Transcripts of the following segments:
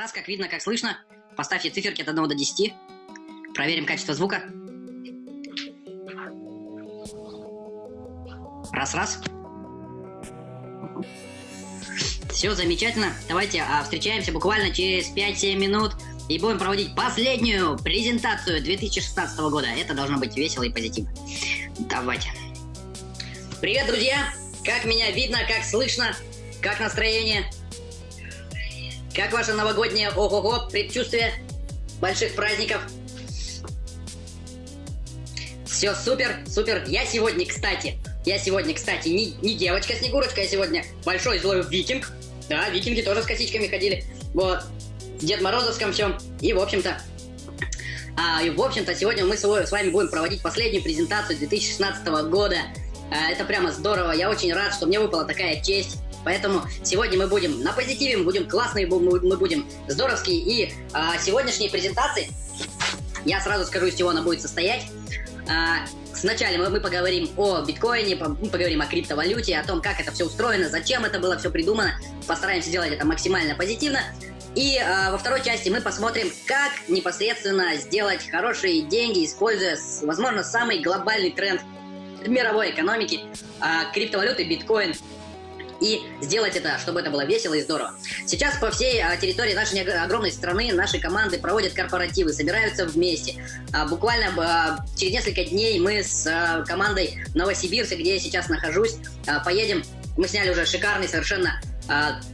Раз-раз, как видно, как слышно. Поставьте циферки от 1 до 10. Проверим качество звука. Раз-раз. Все замечательно. Давайте а, встречаемся буквально через 5-7 минут и будем проводить последнюю презентацию 2016 года. Это должно быть весело и позитивно. Давайте. Привет, друзья! Как меня видно, как слышно, как настроение? Как ваше новогоднее ого-го предчувствие больших праздников? Все супер, супер. Я сегодня, кстати, я сегодня, кстати, не, не девочка-снегурочка, я сегодня большой злой викинг. Да, викинги тоже с косичками ходили. Вот. В Дед Морозовском всем. И, в общем-то, а, и, в общем-то, сегодня мы с вами будем проводить последнюю презентацию 2016 года. А, это прямо здорово. Я очень рад, что мне выпала такая честь Поэтому сегодня мы будем на позитиве, мы будем классные, мы будем здоровские. И а, сегодняшние презентации, я сразу скажу, из чего она будет состоять. А, Сначала мы, мы поговорим о биткоине, мы поговорим о криптовалюте, о том, как это все устроено, зачем это было все придумано. Постараемся сделать это максимально позитивно. И э, во второй части мы посмотрим, как непосредственно сделать хорошие деньги, используя, возможно, самый глобальный тренд мировой экономики, э, криптовалюты, биткоин и сделать это, чтобы это было весело и здорово. Сейчас по всей а, территории нашей огромной страны наши команды проводят корпоративы, собираются вместе. А, буквально а, через несколько дней мы с командой Новосибирска, где я сейчас нахожусь, поедем. Мы сняли уже шикарный совершенно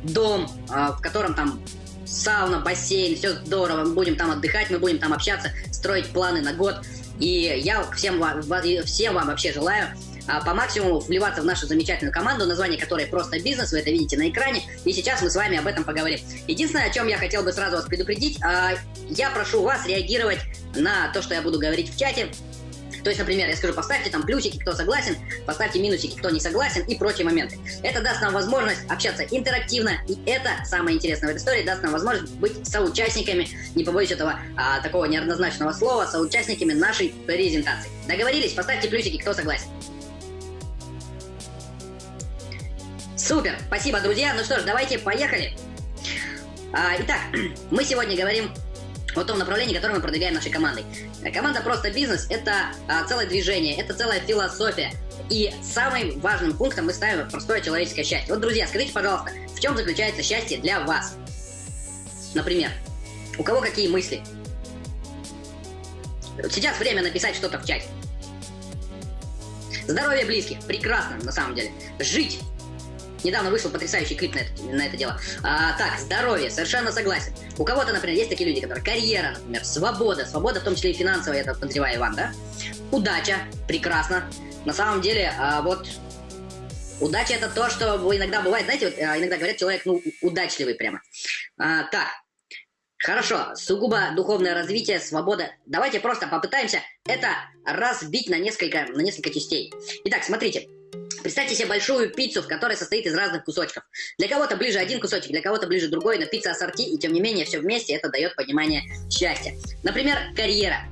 дом, в котором там сауна, бассейн, все здорово. Мы будем там отдыхать, мы будем там общаться, строить планы на год. И я всем вам, всем вам вообще желаю по максимуму вливаться в нашу замечательную команду, название которой просто бизнес, вы это видите на экране, и сейчас мы с вами об этом поговорим. Единственное, о чем я хотел бы сразу вас предупредить, а, я прошу вас реагировать на то, что я буду говорить в чате, то есть, например, я скажу, поставьте там плюсики, кто согласен, поставьте минусики, кто не согласен и прочие моменты. Это даст нам возможность общаться интерактивно, и это самое интересное в этой истории, даст нам возможность быть соучастниками, не побоюсь этого а, такого неоднозначного слова, соучастниками нашей презентации. Договорились? Поставьте плюсики, кто согласен. Супер, спасибо, друзья. Ну что ж, давайте поехали. А, итак, мы сегодня говорим о том направлении, которое мы продвигаем нашей командой. Команда «Просто бизнес» — это а, целое движение, это целая философия. И самым важным пунктом мы ставим простое человеческое счастье. Вот, друзья, скажите, пожалуйста, в чем заключается счастье для вас? Например, у кого какие мысли? Сейчас время написать что-то в чате. Здоровье близких. Прекрасно, на самом деле. Жить Недавно вышел потрясающий клип на это, на это дело. А, так, здоровье, совершенно согласен. У кого-то, например, есть такие люди, которые карьера, например, свобода, свобода в том числе и финансовая, это подозреваю Иван, да? Удача, прекрасно. На самом деле, а, вот удача это то, что иногда бывает, знаете, вот, а, иногда говорят, человек, ну, удачливый прямо. А, так, Хорошо, сугубо духовное развитие, свобода. Давайте просто попытаемся это разбить на несколько, на несколько частей. Итак, смотрите. Представьте себе большую пиццу, в которой состоит из разных кусочков. Для кого-то ближе один кусочек, для кого-то ближе другой, но пицца ассорти, и тем не менее все вместе это дает понимание счастья. Например, карьера.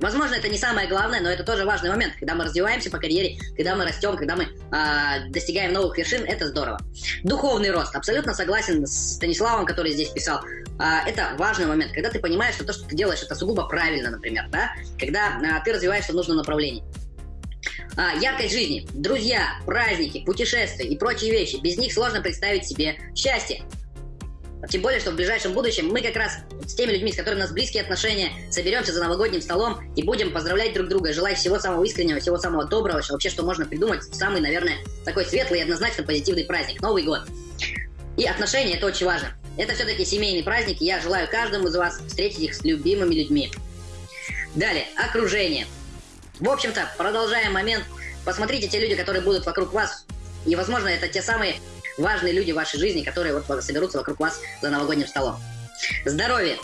Возможно, это не самое главное, но это тоже важный момент. Когда мы развиваемся по карьере, когда мы растем, когда мы э, достигаем новых вершин, это здорово. Духовный рост. Абсолютно согласен с Станиславом, который здесь писал. Э, это важный момент, когда ты понимаешь, что то, что ты делаешь, это сугубо правильно, например, да? Когда э, ты развиваешься в нужном направлении. А, яркость жизни, друзья, праздники, путешествия и прочие вещи. Без них сложно представить себе счастье. Тем более, что в ближайшем будущем мы как раз с теми людьми, с которыми у нас близкие отношения, соберемся за новогодним столом и будем поздравлять друг друга, желая всего самого искреннего, всего самого доброго, вообще, что можно придумать, самый, наверное, такой светлый и однозначно позитивный праздник, Новый год. И отношения – это очень важно. Это все-таки семейный праздник, и я желаю каждому из вас встретить их с любимыми людьми. Далее, окружение – в общем-то, продолжаем момент. Посмотрите те люди, которые будут вокруг вас. И, возможно, это те самые важные люди в вашей жизни, которые вот соберутся вокруг вас за новогодним столом. Здоровье.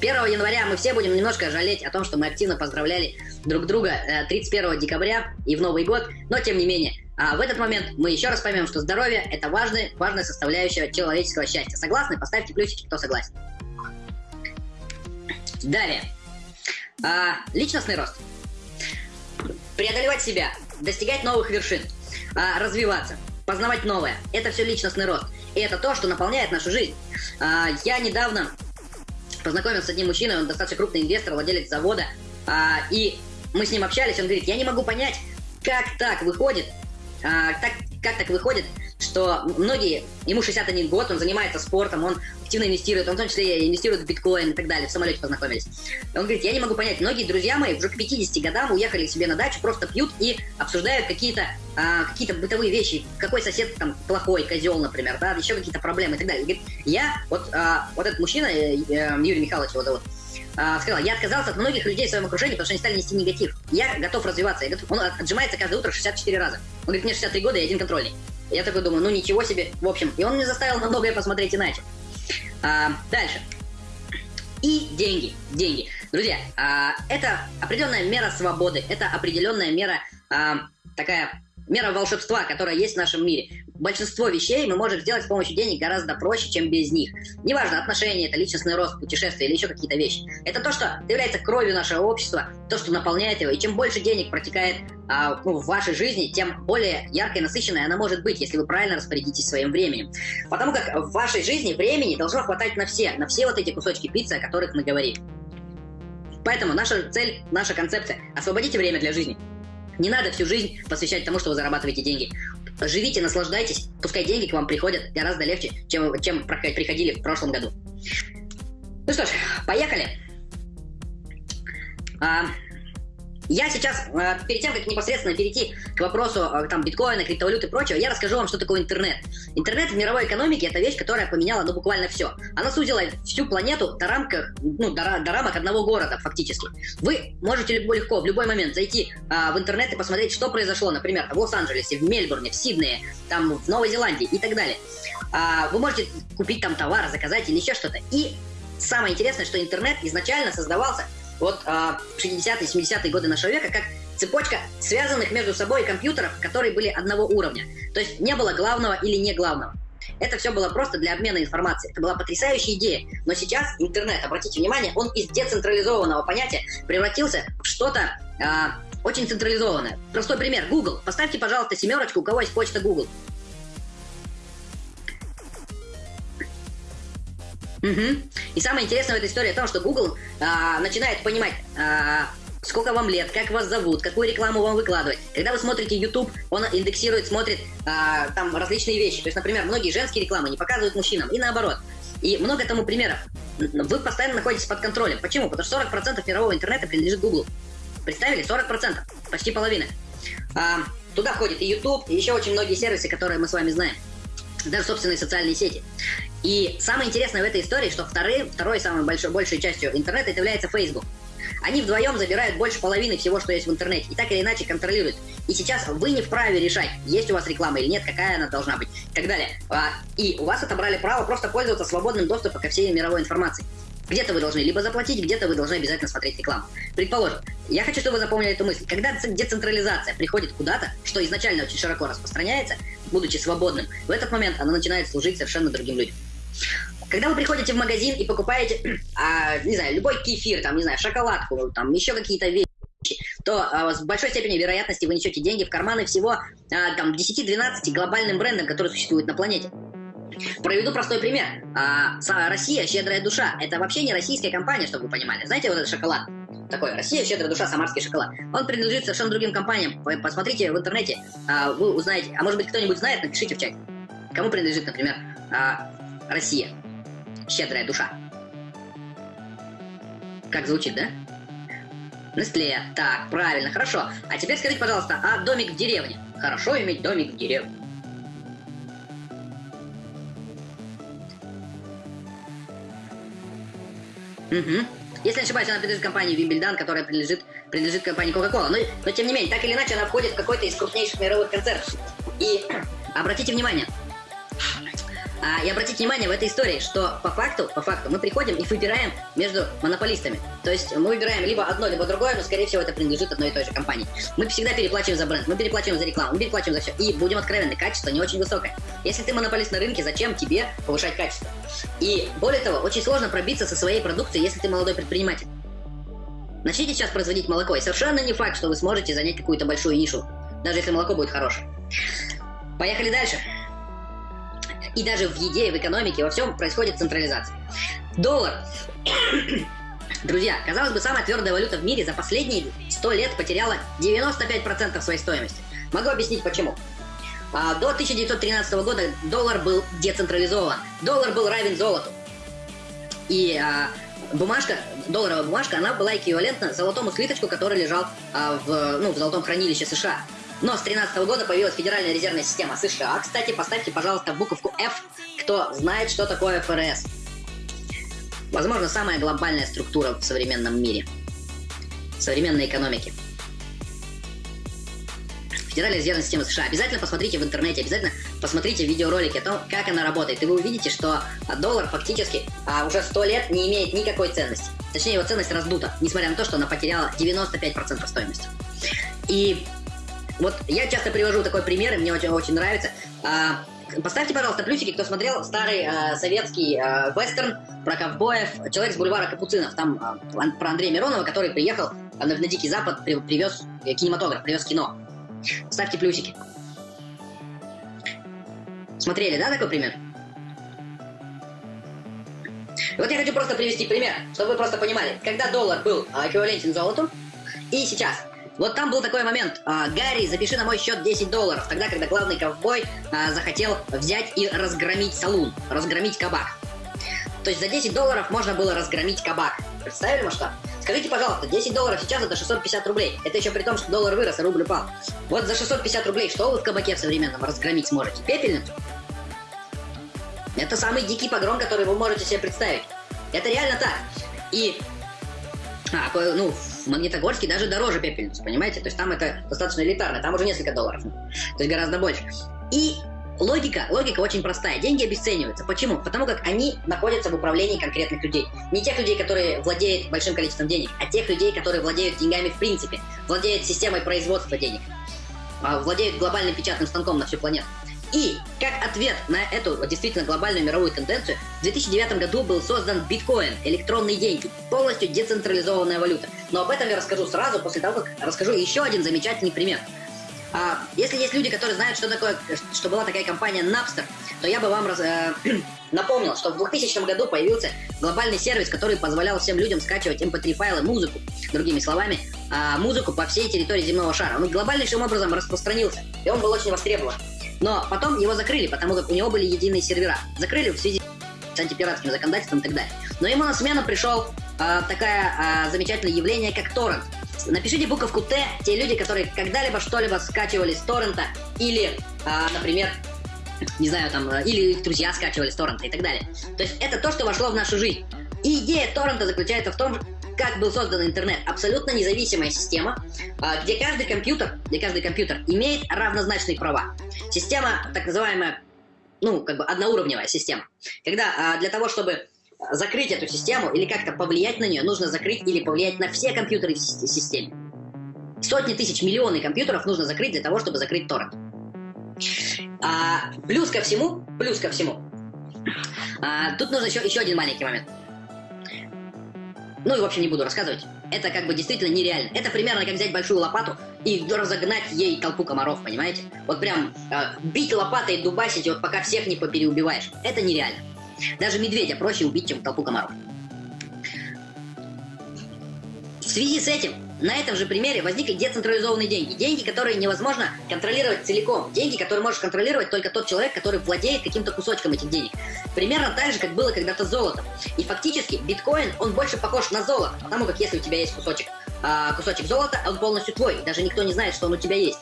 1 января мы все будем немножко жалеть о том, что мы активно поздравляли друг друга 31 э, декабря и в Новый год, но тем не менее, а в этот момент мы еще раз поймем, что здоровье – это важная, важная составляющая человеческого счастья. Согласны? Поставьте плюсики, кто согласен. Далее. А, личностный рост преодолевать себя, достигать новых вершин, а, развиваться, познавать новое. Это все личностный рост. И это то, что наполняет нашу жизнь. А, я недавно познакомился с одним мужчиной, он достаточно крупный инвестор, владелец завода, а, и мы с ним общались, он говорит, я не могу понять, как так выходит, так, как так выходит, что многие, ему 61 год, он занимается спортом, он активно инвестирует, он в том числе инвестирует в биткоин и так далее, в самолете познакомились. Он говорит, я не могу понять, многие друзья мои уже к 50 годам уехали себе на дачу, просто пьют и обсуждают какие-то а, какие-то бытовые вещи, какой сосед там плохой, козел, например, да, еще какие-то проблемы и так далее. Говорит, я, вот, а, вот этот мужчина, э, э, Юрий Михайлович его зовут, а, сказал, я отказался от многих людей в своем окружении, потому что они стали нести негатив. Я готов развиваться. Я готов... Он отжимается каждое утро 64 раза. Он говорит, мне 63 года, я один контрольный. Я такой думаю, ну ничего себе. В общем, и он мне заставил на многое посмотреть иначе. А, дальше. И деньги. Деньги. Друзья, а, это определенная мера свободы, это определенная мера а, такая мера волшебства, которая есть в нашем мире. Большинство вещей мы можем сделать с помощью денег гораздо проще, чем без них. Неважно, отношения, это личностный рост, путешествия или еще какие-то вещи. Это то, что является кровью нашего общества, то, что наполняет его. И чем больше денег протекает а, ну, в вашей жизни, тем более яркой и насыщенной она может быть, если вы правильно распорядитесь своим временем. Потому как в вашей жизни времени должно хватать на все, на все вот эти кусочки пиццы, о которых мы говорим. Поэтому наша цель, наша концепция – освободите время для жизни. Не надо всю жизнь посвящать тому, что вы зарабатываете деньги. Живите, наслаждайтесь, пускай деньги к вам приходят гораздо легче, чем, чем приходили в прошлом году. Ну что ж, поехали. А, я сейчас, э, перед тем, как непосредственно перейти к вопросу э, там, биткоина, криптовалюты и прочего, я расскажу вам, что такое интернет. Интернет в мировой экономике – это вещь, которая поменяла ну, буквально все. Она сузила всю планету до, рамках, ну, до, до рамок одного города фактически. Вы можете легко в любой момент зайти а, в интернет и посмотреть, что произошло, например, в Лос-Анджелесе, в Мельбурне, в Сиднее, там, в Новой Зеландии и так далее. А, вы можете купить там товар, заказать или еще что-то. И самое интересное, что интернет изначально создавался вот а, 60-е, 70-е годы нашего века, как цепочка связанных между собой компьютеров, которые были одного уровня. То есть не было главного или не главного. Это все было просто для обмена информацией. Это была потрясающая идея. Но сейчас интернет, обратите внимание, он из децентрализованного понятия превратился в что-то а, очень централизованное. Простой пример. Google. Поставьте, пожалуйста, семерочку, у кого есть почта Google. Угу. И самое интересное в этой истории в том, что Google а, начинает понимать, а, сколько вам лет, как вас зовут, какую рекламу вам выкладывать. Когда вы смотрите YouTube, он индексирует, смотрит а, там различные вещи. То есть, например, многие женские рекламы не показывают мужчинам, и наоборот. И много тому примеров. Вы постоянно находитесь под контролем. Почему? Потому что 40% мирового интернета принадлежит Google. Представили? 40%. Почти половина. А, туда входит и YouTube, и еще очень многие сервисы, которые мы с вами знаем даже собственные социальные сети. И самое интересное в этой истории, что второй, второй самой большой, большей частью интернета это является Facebook. Они вдвоем забирают больше половины всего, что есть в интернете, и так или иначе контролируют. И сейчас вы не вправе решать, есть у вас реклама или нет, какая она должна быть, и так далее. А, и у вас отобрали право просто пользоваться свободным доступом ко всей мировой информации. Где-то вы должны либо заплатить, где-то вы должны обязательно смотреть рекламу. Предположим, я хочу, чтобы вы запомнили эту мысль. Когда децентрализация приходит куда-то, что изначально очень широко распространяется, будучи свободным, в этот момент она начинает служить совершенно другим людям. Когда вы приходите в магазин и покупаете, а, не знаю, любой кефир, там, не знаю, шоколадку, там, еще какие-то вещи, то а, с большой степенью вероятности вы несете деньги в карманы всего а, там 10-12 глобальным брендам, которые существуют на планете. Проведу простой пример. А, Россия, щедрая душа. Это вообще не российская компания, чтобы вы понимали. Знаете, вот этот шоколад? Такой, Россия, щедрая душа, самарский шоколад. Он принадлежит совершенно другим компаниям. Посмотрите в интернете, а, вы узнаете. А может быть, кто-нибудь знает, напишите в чате. Кому принадлежит, например, а, Россия, щедрая душа? Как звучит, да? Нестле. Так, правильно, хорошо. А теперь скажите, пожалуйста, а домик в деревне? Хорошо иметь домик в деревне. Угу. Если не ошибаюсь, она принадлежит компании Wimbledon, которая принадлежит, принадлежит компании Coca-Cola. Но, но тем не менее, так или иначе, она входит в какой-то из крупнейших мировых концертов. И обратите внимание, а, и обратите внимание в этой истории, что по факту, по факту мы приходим и выбираем между монополистами. То есть мы выбираем либо одно, либо другое, но скорее всего это принадлежит одной и той же компании. Мы всегда переплачиваем за бренд, мы переплачиваем за рекламу, мы переплачиваем за все. И будем откровенны, качество не очень высокое. Если ты монополист на рынке, зачем тебе повышать качество? И более того, очень сложно пробиться со своей продукцией, если ты молодой предприниматель. Начните сейчас производить молоко, и совершенно не факт, что вы сможете занять какую-то большую нишу, даже если молоко будет хорошее. Поехали дальше. И даже в еде, в экономике, во всем происходит централизация. Доллар Друзья, казалось бы, самая твердая валюта в мире за последние 100 лет потеряла 95% своей стоимости. Могу объяснить почему. А, до 1913 года доллар был децентрализован. Доллар был равен золоту. И а, бумажка, долларовая бумажка, она была эквивалентна золотому слиточку, который лежал а, в, ну, в золотом хранилище США. Но с 2013 года появилась Федеральная резервная система США. Кстати, поставьте, пожалуйста, буковку F, кто знает, что такое ФРС. Возможно, самая глобальная структура в современном мире, в современной экономике. Федеральная резервная система США. Обязательно посмотрите в интернете, обязательно посмотрите видеоролики о том, как она работает, и вы увидите, что доллар фактически а, уже сто лет не имеет никакой ценности. Точнее, его ценность раздута, несмотря на то, что она потеряла 95% стоимости. И вот я часто привожу такой пример, и мне очень, очень нравится. А, Поставьте, пожалуйста, плюсики, кто смотрел старый э, советский э, вестерн про ковбоев «Человек с бульвара Капуцинов». Там э, про Андрея Миронова, который приехал на, на Дикий Запад, при, привез э, кинематограф, привез кино. Ставьте плюсики. Смотрели, да, такой пример? вот я хочу просто привести пример, чтобы вы просто понимали. Когда доллар был э, эквивалентен золоту, и сейчас – вот там был такой момент. А, Гарри, запиши на мой счет 10 долларов. Тогда, когда главный ковбой а, захотел взять и разгромить салун, разгромить кабак. То есть за 10 долларов можно было разгромить кабак. Представили масштаб? Скажите, пожалуйста, 10 долларов сейчас это 650 рублей. Это еще при том, что доллар вырос, а рубль упал. Вот за 650 рублей что вы в кабаке в современном разгромить сможете? Пепельницу? Это самый дикий погром, который вы можете себе представить. Это реально так. И а, ну, в Магнитогорске даже дороже пепельницы, понимаете? То есть там это достаточно элитарно, там уже несколько долларов. То есть гораздо больше. И логика, логика очень простая. Деньги обесцениваются. Почему? Потому как они находятся в управлении конкретных людей. Не тех людей, которые владеют большим количеством денег, а тех людей, которые владеют деньгами в принципе, владеют системой производства денег, а, владеют глобальным печатным станком на всю планету. И как ответ на эту действительно глобальную мировую тенденцию, в 2009 году был создан биткоин, электронные деньги, полностью децентрализованная валюта. Но об этом я расскажу сразу, после того, как расскажу еще один замечательный пример. А, если есть люди, которые знают, что такое, что была такая компания Napster, то я бы вам раз, э, напомнил, что в 2000 году появился глобальный сервис, который позволял всем людям скачивать mp3 эм файлы, музыку, другими словами, э, музыку по всей территории земного шара. Он глобальнейшим образом распространился, и он был очень востребован. Но потом его закрыли, потому как у него были единые сервера. Закрыли в связи с антипиратским законодательством и так далее. Но ему на смену пришел э, такое э, замечательное явление, как торрент. Напишите буковку Т, те люди, которые когда-либо что-либо скачивали с торрента, или, э, например, не знаю, там, или их друзья скачивали с торрента и так далее. То есть это то, что вошло в нашу жизнь. И идея торрента заключается в том, как был создан интернет. Абсолютно независимая система, а, где каждый компьютер, где каждый компьютер имеет равнозначные права. Система, так называемая, ну, как бы одноуровневая система. Когда а, для того, чтобы закрыть эту систему или как-то повлиять на нее, нужно закрыть или повлиять на все компьютеры в системе. Сотни тысяч, миллионы компьютеров нужно закрыть для того, чтобы закрыть торрент. А, плюс ко всему, плюс ко всему, а, тут нужно еще, еще один маленький момент. Ну и в общем не буду рассказывать. Это как бы действительно нереально. Это примерно как взять большую лопату и разогнать ей толпу комаров, понимаете? Вот прям э, бить лопатой, дубасить, вот пока всех не попереубиваешь. Это нереально. Даже медведя проще убить, чем толпу комаров. В связи с этим на этом же примере возникли децентрализованные деньги. Деньги, которые невозможно контролировать целиком. Деньги, которые может контролировать только тот человек, который владеет каким-то кусочком этих денег. Примерно так же, как было когда-то золото. И фактически биткоин, он больше похож на золото. Потому как если у тебя есть кусочек, а, кусочек золота, он полностью твой. Даже никто не знает, что он у тебя есть.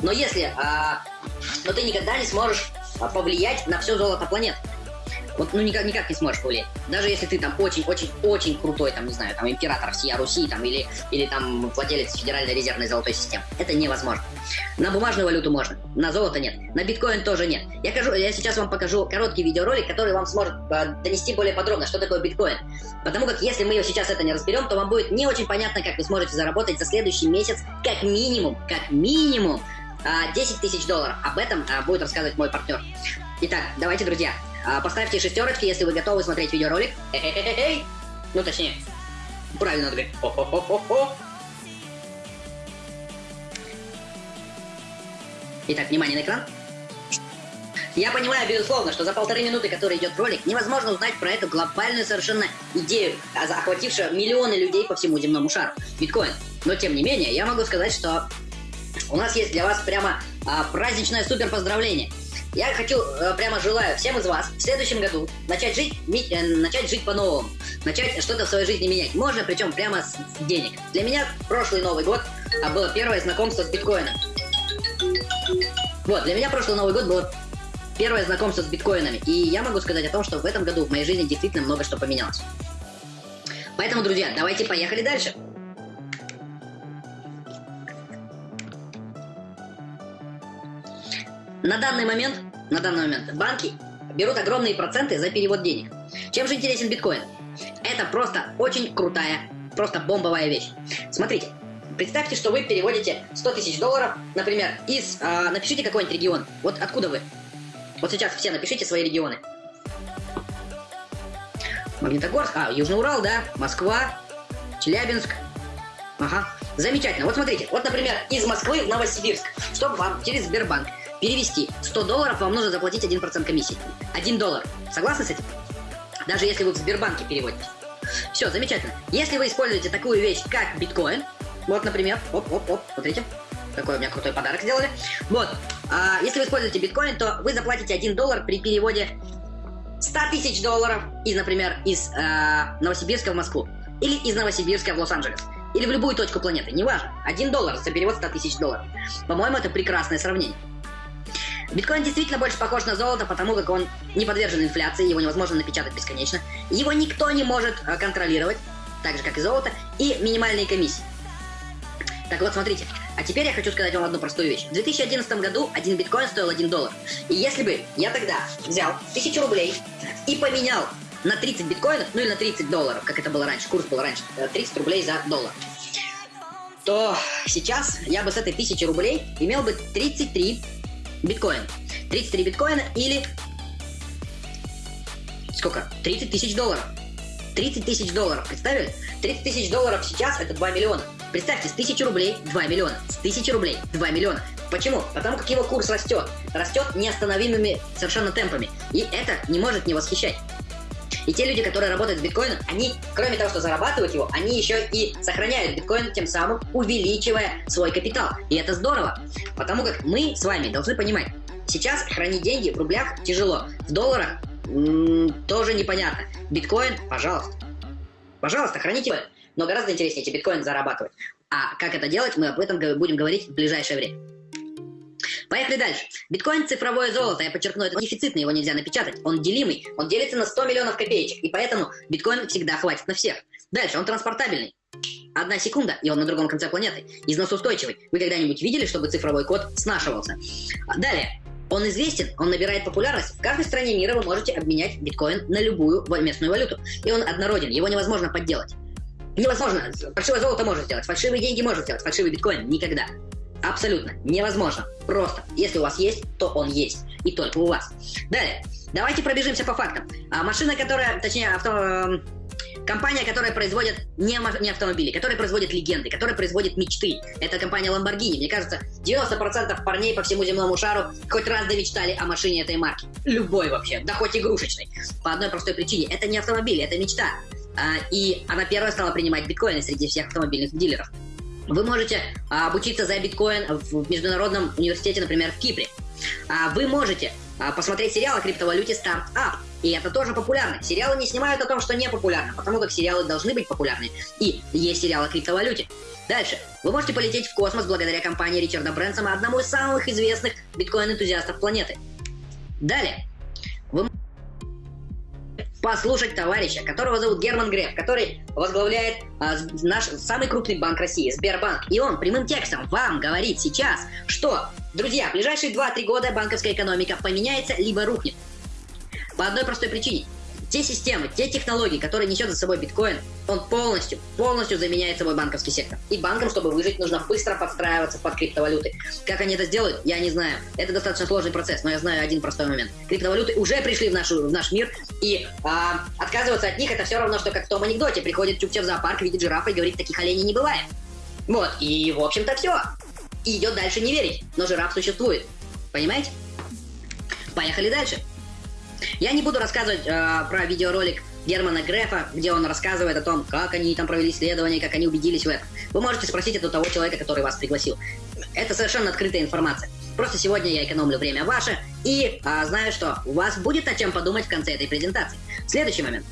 Но если... А, но ты никогда не сможешь а, повлиять на все золото планеты. Вот, ну, никак, никак не сможешь повлиять. Даже если ты там очень-очень-очень крутой, там, не знаю, там, император всея Руси, там, или, или там владелец Федеральной резервной золотой системы. Это невозможно. На бумажную валюту можно, на золото нет, на биткоин тоже нет. Я, кажу, я сейчас вам покажу короткий видеоролик, который вам сможет э, донести более подробно, что такое биткоин. Потому как если мы сейчас это не разберем, то вам будет не очень понятно, как вы сможете заработать за следующий месяц как минимум, как минимум 10 а, тысяч долларов. Об этом а, будет рассказывать мой партнер. Итак, давайте, друзья, поставьте шестерочки, если вы готовы смотреть видеоролик. Ну, точнее, правильно. Хо-хо-хо-хо-хо. Итак, внимание на экран. Я понимаю, безусловно, что за полторы минуты, которые идет ролик, невозможно узнать про эту глобальную совершенно идею, охватившую миллионы людей по всему земному шару. Биткоин. Но тем не менее, я могу сказать, что у нас есть для вас прямо а, праздничное супер поздравление. Я хочу, э, прямо желаю всем из вас в следующем году начать жить, э, начать жить по-новому, начать что-то в своей жизни менять. Можно, причем прямо с денег. Для меня прошлый Новый год а, было первое знакомство с биткоином. Вот, для меня прошлый Новый год было первое знакомство с биткоинами. И я могу сказать о том, что в этом году в моей жизни действительно много что поменялось. Поэтому, друзья, давайте поехали дальше. На данный момент, на данный момент банки берут огромные проценты за перевод денег. Чем же интересен биткоин? Это просто очень крутая, просто бомбовая вещь. Смотрите, представьте, что вы переводите 100 тысяч долларов, например, из... Э, напишите какой-нибудь регион. Вот откуда вы? Вот сейчас все напишите свои регионы. Магнитогорск, а, Южный Урал, да, Москва, Челябинск. Ага, замечательно. Вот смотрите, вот, например, из Москвы в Новосибирск, чтобы вам через Сбербанк перевести 100 долларов, вам нужно заплатить 1% комиссии. 1 доллар. Согласны с этим? Даже если вы в Сбербанке переводите. Все, замечательно. Если вы используете такую вещь, как биткоин, вот, например, оп-оп-оп, смотрите, какой у меня крутой подарок сделали. Вот, а, если вы используете биткоин, то вы заплатите 1 доллар при переводе 100 тысяч долларов из, например, из э, Новосибирска в Москву. Или из Новосибирска в Лос-Анджелес. Или в любую точку планеты, неважно. 1 доллар за перевод 100 тысяч долларов. По-моему, это прекрасное сравнение. Биткоин действительно больше похож на золото, потому как он не подвержен инфляции, его невозможно напечатать бесконечно, его никто не может э, контролировать, так же как и золото, и минимальные комиссии. Так вот, смотрите. А теперь я хочу сказать вам одну простую вещь. В 2011 году один биткоин стоил 1 доллар. И если бы я тогда взял 1000 рублей и поменял на 30 биткоинов, ну или на 30 долларов, как это было раньше, курс был раньше, 30 э, рублей за доллар, то сейчас я бы с этой 1000 рублей имел бы 33 биткоин. 33 биткоина или... Сколько? 30 тысяч долларов. 30 тысяч долларов, представили? 30 тысяч долларов сейчас это 2 миллиона. Представьте, с 1000 рублей 2 миллиона. С 1000 рублей 2 миллиона. Почему? Потому как его курс растет. Растет неостановимыми совершенно темпами. И это не может не восхищать. И те люди, которые работают с биткоином, они, кроме того, что зарабатывают его, они еще и сохраняют биткоин, тем самым увеличивая свой капитал. И это здорово. Потому как мы с вами должны понимать, сейчас хранить деньги в рублях тяжело. В долларах тоже непонятно. Биткоин, пожалуйста. Пожалуйста, храните его. Но гораздо интереснее эти биткоины зарабатывать. А как это делать, мы об этом будем говорить в ближайшее время. Поехали дальше. Биткоин – цифровое золото. Я подчеркну, это дефицитный, его нельзя напечатать. Он делимый, он делится на 100 миллионов копеечек. И поэтому биткоин всегда хватит на всех. Дальше, он транспортабельный. Одна секунда, и он на другом конце планеты. Износоустойчивый. Вы когда-нибудь видели, чтобы цифровой код снашивался? Далее. Он известен, он набирает популярность. В каждой стране мира вы можете обменять биткоин на любую местную валюту. И он однороден, его невозможно подделать. Невозможно. Фальшивое золото можно сделать, фальшивые деньги можно сделать, фальшивый биткоин никогда. Абсолютно невозможно. Просто, если у вас есть, то он есть. И только у вас. Далее, давайте пробежимся по фактам. А машина, которая, точнее, авто, эм, компания, которая производит не, не автомобили, которая производит легенды, которая производит мечты. Это компания Lamborghini. Мне кажется, 90% парней по всему земному шару хоть раз мечтали о машине этой марки. Любой вообще, да хоть игрушечной. По одной простой причине. Это не автомобиль, это мечта. А, и она первая стала принимать биткоины среди всех автомобильных дилеров. Вы можете а, обучиться за биткоин в Международном университете, например, в Кипре. А, вы можете а, посмотреть сериал о криптовалюте Startup. И это тоже популярно. Сериалы не снимают о том, что не популярно, потому как сериалы должны быть популярны. И есть сериал о криптовалюте. Дальше. Вы можете полететь в космос благодаря компании Ричарда Брэнсома, одному из самых известных биткоин-энтузиастов планеты. Далее послушать товарища, которого зовут Герман Греф, который возглавляет а, наш самый крупный банк России, Сбербанк. И он прямым текстом вам говорит сейчас, что, друзья, в ближайшие 2-3 года банковская экономика поменяется либо рухнет. По одной простой причине те системы, те технологии, которые несет за собой биткоин, он полностью, полностью заменяет собой банковский сектор. И банкам, чтобы выжить, нужно быстро подстраиваться под криптовалюты. Как они это сделают, я не знаю. Это достаточно сложный процесс, но я знаю один простой момент. Криптовалюты уже пришли в, нашу, в наш мир, и а, отказываться от них это все равно, что как в том анекдоте. Приходит Чукча в зоопарк, видит жирафа и говорит, таких оленей не бывает. Вот, и в общем-то все. И идет дальше не верить, но жираф существует. Понимаете? Поехали дальше. Я не буду рассказывать э, про видеоролик Германа Грефа, где он рассказывает о том, как они там провели исследование, как они убедились в этом. Вы можете спросить это у того человека, который вас пригласил. Это совершенно открытая информация. Просто сегодня я экономлю время ваше и а, знаю, что у вас будет о чем подумать в конце этой презентации. Следующий момент.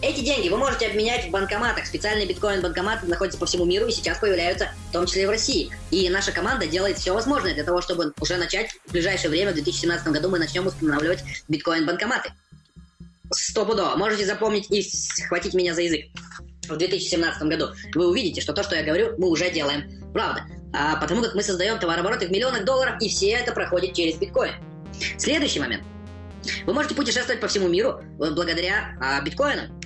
Эти деньги вы можете обменять в банкоматах. Специальные биткоин-банкоматы находятся по всему миру и сейчас появляются в том числе и в России. И наша команда делает все возможное для того, чтобы уже начать в ближайшее время, в 2017 году мы начнем устанавливать биткоин-банкоматы. Стопудово. Можете запомнить и схватить меня за язык. В 2017 году вы увидите, что то, что я говорю, мы уже делаем. Правда а, потому как мы создаем товарообороты в миллионах долларов, и все это проходит через биткоин. Следующий момент. Вы можете путешествовать по всему миру э, благодаря а, биткоинам.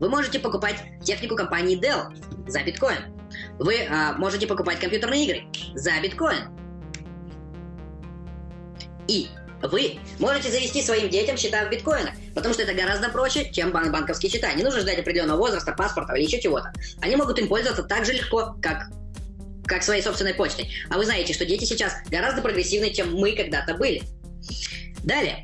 Вы можете покупать технику компании Dell за биткоин. Вы а, можете покупать компьютерные игры за биткоин. И вы можете завести своим детям счета в биткоинах, потому что это гораздо проще, чем бан банковские счета. Не нужно ждать определенного возраста, паспорта или еще чего-то. Они могут им пользоваться так же легко, как как своей собственной почтой. А вы знаете, что дети сейчас гораздо прогрессивнее, чем мы когда-то были. Далее.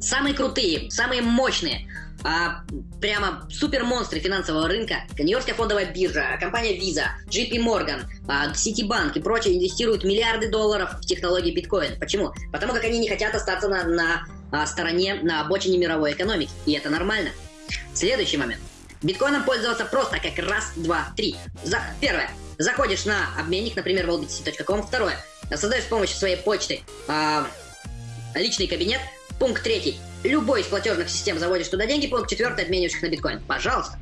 Самые крутые, самые мощные, а, прямо супер монстры финансового рынка, Нью-Йоркская фондовая биржа, компания Visa, JP Morgan, а, Citibank и прочие инвестируют миллиарды долларов в технологии биткоин. Почему? Потому как они не хотят остаться на, на а, стороне, на обочине мировой экономики. И это нормально. Следующий момент. Биткоином пользоваться просто как раз, два, три. За... Первое. Заходишь на обменник, например, wallbtc.com. Второе. Создаешь с помощью своей почты э, личный кабинет. Пункт третий. Любой из платежных систем заводишь туда деньги. Пункт четвертый. Обмениваешь их на биткоин. Пожалуйста.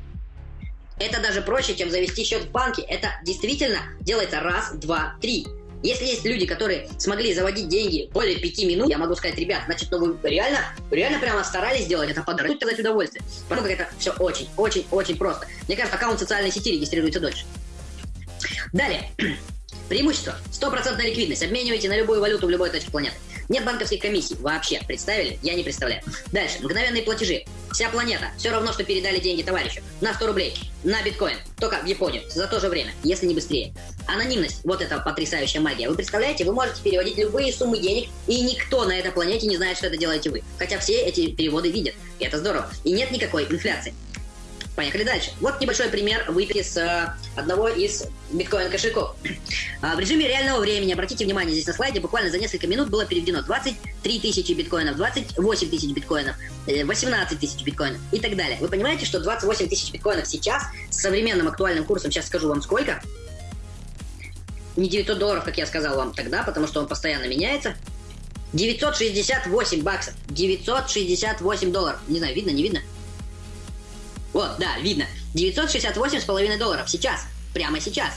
Это даже проще, чем завести счет в банке. Это действительно делается раз, два, три. Если есть люди, которые смогли заводить деньги более пяти минут, я могу сказать, ребят, значит, ну вы реально, реально прямо старались сделать это подарок, сказать удовольствие. Потому как это все очень, очень, очень просто. Мне кажется, аккаунт социальной сети регистрируется дольше. Далее. Преимущество. Стопроцентная ликвидность. Обменивайте на любую валюту в любой точке планеты. Нет банковских комиссий. Вообще. Представили? Я не представляю. Дальше. Мгновенные платежи. Вся планета. Все равно, что передали деньги товарищу. На 100 рублей. На биткоин. Только в Японию. За то же время. Если не быстрее. Анонимность. Вот это потрясающая магия. Вы представляете? Вы можете переводить любые суммы денег, и никто на этой планете не знает, что это делаете вы. Хотя все эти переводы видят. И это здорово. И нет никакой инфляции. Поехали дальше. Вот небольшой пример выписки с э, одного из биткоин-кошельков. А, в режиме реального времени, обратите внимание, здесь на слайде буквально за несколько минут было переведено 23 тысячи биткоинов, 28 тысяч биткоинов, 18 э, тысяч биткоинов и так далее. Вы понимаете, что 28 тысяч биткоинов сейчас с современным актуальным курсом, сейчас скажу вам сколько, не 900 долларов, как я сказал вам тогда, потому что он постоянно меняется, 968 баксов, 968 долларов. Не знаю, видно, не видно? Вот, да, видно. 968,5 долларов сейчас, прямо сейчас,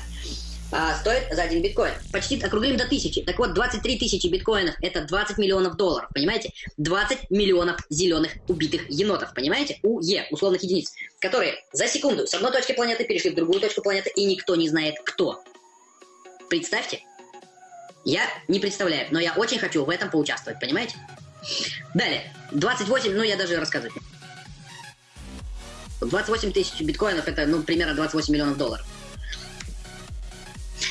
а, стоит за один биткоин. Почти округлим до тысячи. Так вот, 23 тысячи биткоинов – это 20 миллионов долларов, понимаете? 20 миллионов зеленых убитых енотов, понимаете? УЕ, условных единиц, которые за секунду с одной точки планеты перешли в другую точку планеты, и никто не знает кто. Представьте. Я не представляю, но я очень хочу в этом поучаствовать, понимаете? Далее, 28, ну я даже рассказывать 28 тысяч биткоинов это, ну, примерно 28 миллионов долларов.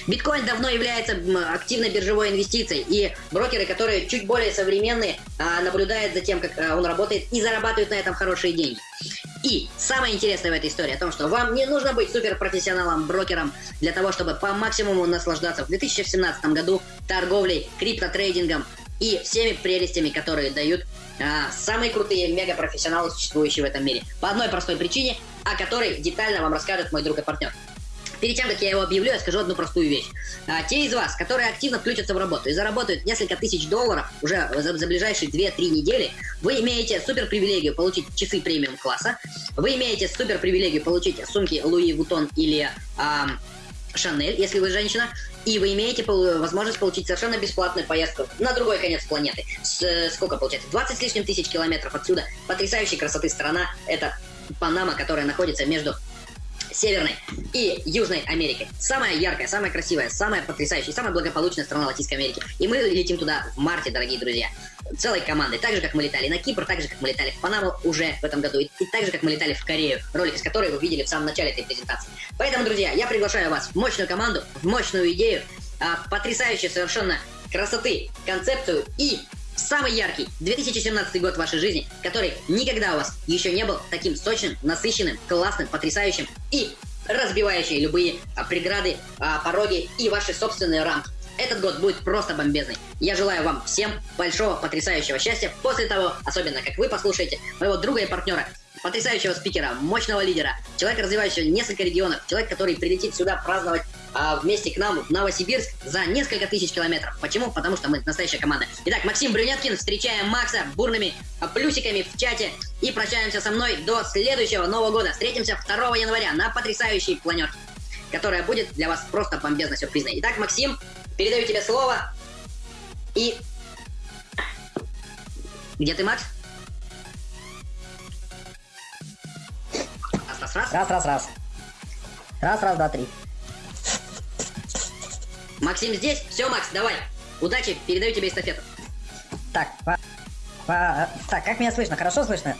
Биткоин давно является активной биржевой инвестицией, и брокеры, которые чуть более современные, а, наблюдают за тем, как а, он работает, и зарабатывают на этом хорошие деньги. И самое интересное в этой истории о том, что вам не нужно быть суперпрофессионалом, брокером для того, чтобы по максимуму наслаждаться в 2017 году торговлей, криптотрейдингом и всеми прелестями, которые дают а, самые крутые мегапрофессионалы, существующие в этом мире. По одной простой причине, о которой детально вам расскажет мой друг и партнер. Перед тем, как я его объявлю, я скажу одну простую вещь. А, те из вас, которые активно включатся в работу и заработают несколько тысяч долларов уже за, за ближайшие 2-3 недели, вы имеете супер привилегию получить часы премиум класса, вы имеете супер привилегию получить сумки Луи Вутон или а, Шанель, если вы женщина, и вы имеете возможность получить совершенно бесплатную поездку на другой конец планеты. С, сколько получается? 20 с лишним тысяч километров отсюда. Потрясающей красоты страна. Это Панама, которая находится между Северной и Южной Америкой. Самая яркая, самая красивая, самая потрясающая, самая благополучная страна Латинской Америки. И мы летим туда в марте, дорогие друзья. Целой командой. Так же, как мы летали на Кипр, так же, как мы летали в Панаму уже в этом году. И, и так же, как мы летали в Корею. Ролик из которой вы видели в самом начале этой презентации. Поэтому, друзья, я приглашаю вас в мощную команду, в мощную идею, а, потрясающую совершенно красоты, концепцию и самый яркий 2017 год вашей жизни, который никогда у вас еще не был таким сочным, насыщенным, классным, потрясающим и разбивающий любые а, преграды, а, пороги и ваши собственные рамки. Этот год будет просто бомбезный. Я желаю вам всем большого, потрясающего счастья после того, особенно как вы послушаете моего друга и партнера потрясающего спикера, мощного лидера, человека, развивающего несколько регионов, человек, который прилетит сюда праздновать а, вместе к нам в Новосибирск за несколько тысяч километров. Почему? Потому что мы настоящая команда. Итак, Максим Брюнеткин, встречаем Макса бурными а, плюсиками в чате и прощаемся со мной до следующего Нового года. Встретимся 2 января на потрясающей планерке, которая будет для вас просто бомбезно сюрпризной. Итак, Максим, передаю тебе слово и... Где ты, Макс? раз, раз. Раз, раз, раз. Раз, раз, два, три. Максим здесь? Все, Макс, давай. Удачи, передаю тебе эстафету. Так, по, по, так, как меня слышно? Хорошо слышно?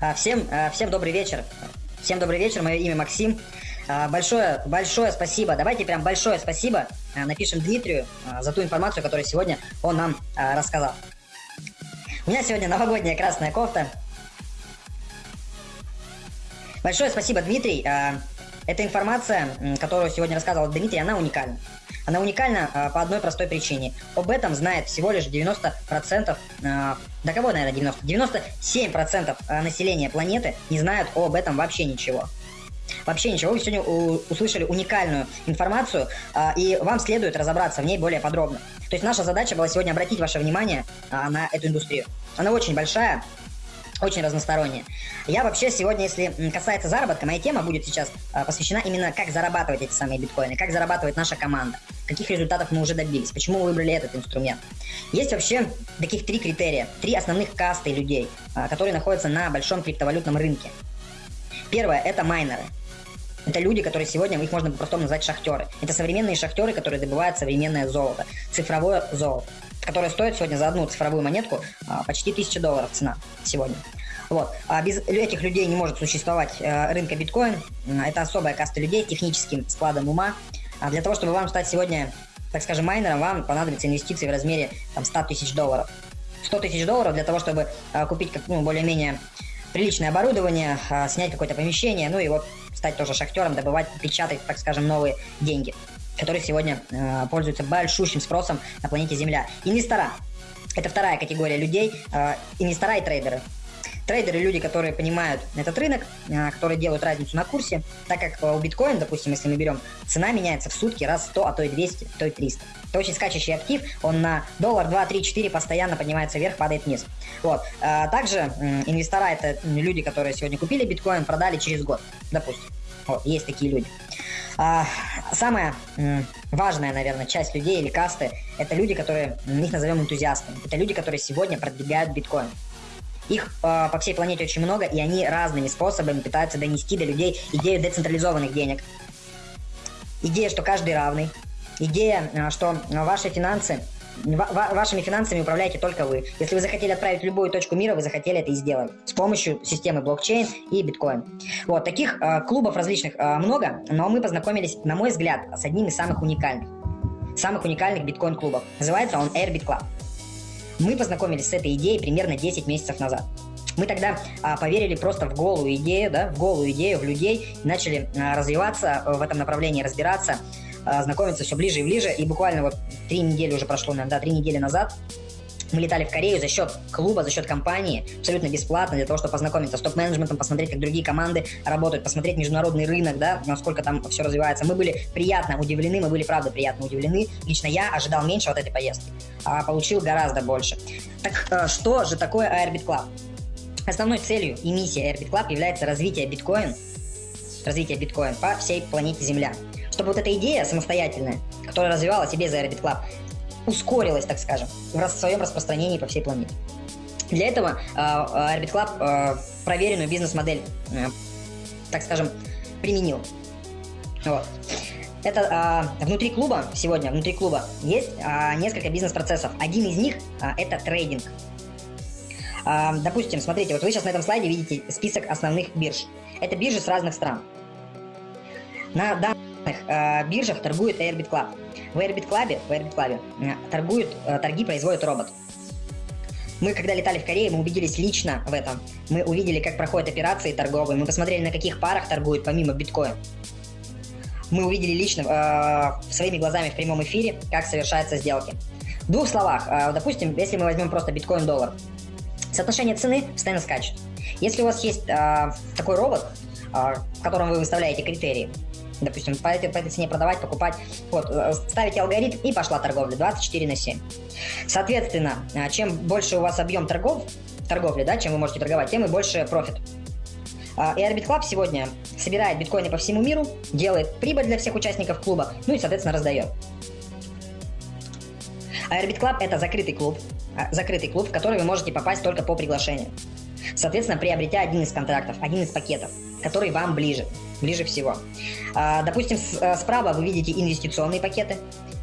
А, всем, а, всем добрый вечер. Всем добрый вечер, мое имя Максим. А, большое, большое спасибо. Давайте прям большое спасибо напишем Дмитрию за ту информацию, которую сегодня он нам рассказал. У меня сегодня новогодняя красная кофта. Большое спасибо, Дмитрий. А, эта информация, которую сегодня рассказывал Дмитрий, она уникальна. Она уникальна а, по одной простой причине. Об этом знает всего лишь 90%, а, да кого, наверное, 90? 97% населения планеты не знают об этом вообще ничего. Вообще ничего, вы сегодня услышали уникальную информацию, и вам следует разобраться в ней более подробно. То есть наша задача была сегодня обратить ваше внимание на эту индустрию. Она очень большая, очень разносторонняя. Я вообще сегодня, если касается заработка, моя тема будет сейчас а, посвящена именно как зарабатывать эти самые биткоины, как зарабатывает наша команда, каких результатов мы уже добились, почему выбрали этот инструмент. Есть вообще таких три критерия, три основных касты людей, а, которые находятся на большом криптовалютном рынке. Первое – это майнеры. Это люди, которые сегодня, их можно по-простому назвать шахтеры. Это современные шахтеры, которые добывают современное золото, цифровое золото которая стоит сегодня за одну цифровую монетку а, почти 1000 долларов цена сегодня. Вот. А без этих людей не может существовать э, рынка биткоин. Это особая каста людей с техническим складом ума. А для того, чтобы вам стать сегодня, так скажем, майнером, вам понадобятся инвестиции в размере там, 100 тысяч долларов. 100 тысяч долларов для того, чтобы э, купить ну, более-менее приличное оборудование, э, снять какое-то помещение, ну и вот стать тоже шахтером, добывать, печатать, так скажем, новые деньги которые сегодня э, пользуются большущим спросом на планете Земля. Инвестора. Это вторая категория людей, э, инвестора и трейдеры. Трейдеры – люди, которые понимают этот рынок, э, которые делают разницу на курсе, так как у биткоина, допустим, если мы берем, цена меняется в сутки раз 100, а то и 200, то и 300. Это очень скачущий актив, он на доллар, 2, 3, 4 постоянно поднимается вверх, падает вниз. Вот. Э, также инвестора – это люди, которые сегодня купили биткоин, продали через год, допустим. Вот, есть такие люди. А, самая м, важная, наверное, часть людей или касты – это люди, которые, мы их назовем энтузиастами. Это люди, которые сегодня продвигают биткоин. Их э, по всей планете очень много, и они разными способами пытаются донести до людей идею децентрализованных денег. Идея, что каждый равный. Идея, э, что ваши финансы вашими финансами управляете только вы. Если вы захотели отправить любую точку мира, вы захотели это и сделали. С помощью системы блокчейн и биткоин. Вот, таких э, клубов различных э, много, но мы познакомились, на мой взгляд, с одним из самых уникальных. Самых уникальных биткоин-клубов. Называется он Airbit Club. Мы познакомились с этой идеей примерно 10 месяцев назад. Мы тогда а, поверили просто в голую идею, да, в голую идею, в людей, начали а, развиваться в этом направлении, разбираться, знакомиться все ближе и ближе. И буквально вот три недели уже прошло, наверное, да, три недели назад мы летали в Корею за счет клуба, за счет компании, абсолютно бесплатно, для того, чтобы познакомиться с топ-менеджментом, посмотреть, как другие команды работают, посмотреть международный рынок, да, насколько там все развивается. Мы были приятно удивлены, мы были, правда, приятно удивлены. Лично я ожидал меньше от этой поездки, а получил гораздо больше. Так э, что же такое Airbit Club? Основной целью и миссией Airbit Club является развитие биткоин, развитие биткоин по всей планете Земля чтобы вот эта идея самостоятельная, которая развивалась и без Airbit Club, ускорилась, так скажем, в своем распространении по всей планете. Для этого э, Airbit Club э, проверенную бизнес-модель, э, так скажем, применил. Вот. Это э, внутри клуба, сегодня внутри клуба есть э, несколько бизнес-процессов. Один из них э, это трейдинг. Э, допустим, смотрите, вот вы сейчас на этом слайде видите список основных бирж. Это биржи с разных стран. На данный э, биржах торгует Airbit Club. В Airbit Club, в Airbit Club э, торгуют, э, торги производит робот. Мы, когда летали в Корее, мы убедились лично в этом. Мы увидели, как проходят операции торговые, мы посмотрели, на каких парах торгуют помимо биткоина. Мы увидели лично э, своими глазами в прямом эфире, как совершаются сделки. В двух словах, э, допустим, если мы возьмем просто биткоин-доллар, соотношение цены постоянно скачет. Если у вас есть э, такой робот, э, в котором вы выставляете критерии, допустим, по этой, по этой цене продавать, покупать. Вот, э, ставите алгоритм и пошла торговля 24 на 7. Соответственно, э, чем больше у вас объем торгов, торговли, да, чем вы можете торговать, тем и больше профит. А, и Airbit Club сегодня собирает биткоины по всему миру, делает прибыль для всех участников клуба, ну и, соответственно, раздает. Airbit Club это закрытый клуб, а, закрытый клуб, в который вы можете попасть только по приглашению. Соответственно, приобретя один из контрактов, один из пакетов, который вам ближе, ближе всего. А, допустим, э, справа вы видите инвестиционные пакеты,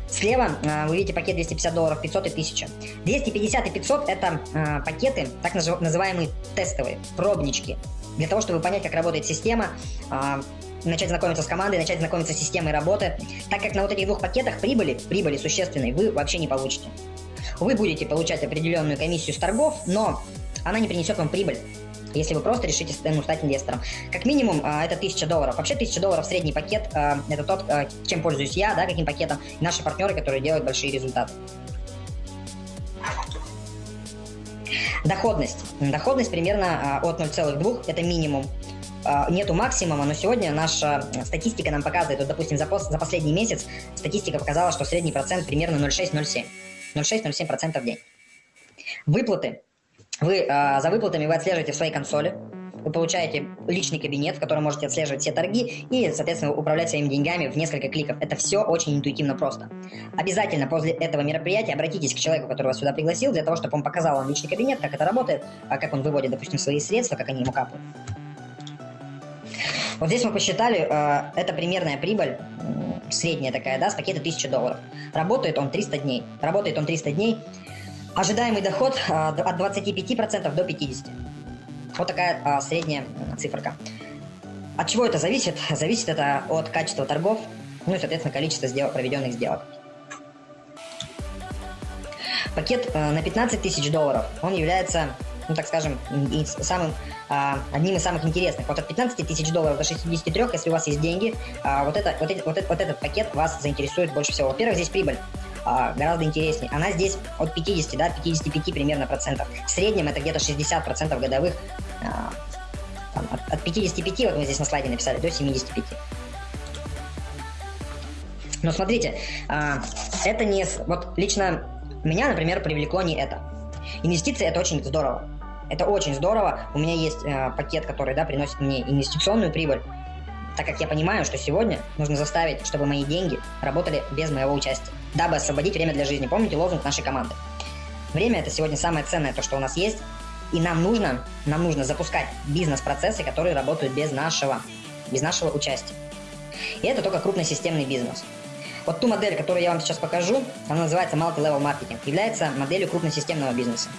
Слева э, вы видите пакет 250 долларов, 500 и 1000. 250 и 500 это э, пакеты, так называемые тестовые, пробнички. Для того, чтобы понять, как работает система, начать знакомиться с командой, начать знакомиться с системой работы, так как на вот этих двух пакетах прибыли, прибыли существенной, вы вообще не получите. Вы будете получать определенную комиссию с торгов, но она не принесет вам прибыль если вы просто решите ну, стать инвестором. Как минимум, а, это 1000 долларов. Вообще 1000 долларов средний пакет, а, это тот, а, чем пользуюсь я, да, каким пакетом, наши партнеры, которые делают большие результаты. Доходность. Доходность примерно от 0,2, это минимум. Нету максимума, но сегодня наша статистика нам показывает, вот, допустим, за, за последний месяц статистика показала, что средний процент примерно 0,6-0,7. 0,6-0,7% в день. Выплаты вы э, за выплатами вы отслеживаете в своей консоли, вы получаете личный кабинет, в котором можете отслеживать все торги и, соответственно, управлять своими деньгами в несколько кликов. Это все очень интуитивно просто. Обязательно после этого мероприятия обратитесь к человеку, который вас сюда пригласил, для того, чтобы он показал вам личный кабинет, как это работает, а как он выводит, допустим, свои средства, как они ему капают. Вот здесь мы посчитали, э, это примерная прибыль, средняя такая, да, с пакета 1000 долларов. Работает он 300 дней. Работает он 300 дней, Ожидаемый доход а, от 25% до 50%. Вот такая а, средняя циферка. От чего это зависит? Зависит это от качества торгов, ну и, соответственно, количества сделок, проведенных сделок. Пакет э, на 15 тысяч долларов, он является, ну так скажем, самым, а, одним из самых интересных. Вот от 15 тысяч долларов до 63, если у вас есть деньги, вот, это, вот, вот, вот этот пакет вас заинтересует больше всего. Во-первых, здесь прибыль а, гораздо интереснее. Она здесь от 50, да, 55 примерно процентов. В среднем это где-то 60 процентов годовых. А, там, от, от 55, вот мы здесь на слайде написали, до 75. Но смотрите, а, это не... Вот лично меня, например, привлекло не это. Инвестиции это очень здорово. Это очень здорово. У меня есть э, пакет, который да, приносит мне инвестиционную прибыль. Так как я понимаю, что сегодня нужно заставить, чтобы мои деньги работали без моего участия дабы освободить время для жизни. Помните лозунг нашей команды? Время – это сегодня самое ценное, то, что у нас есть, и нам нужно, нам нужно запускать бизнес-процессы, которые работают без нашего, без нашего участия. И это только крупный системный бизнес. Вот ту модель, которую я вам сейчас покажу, она называется Multi-Level Marketing, является моделью крупносистемного бизнеса.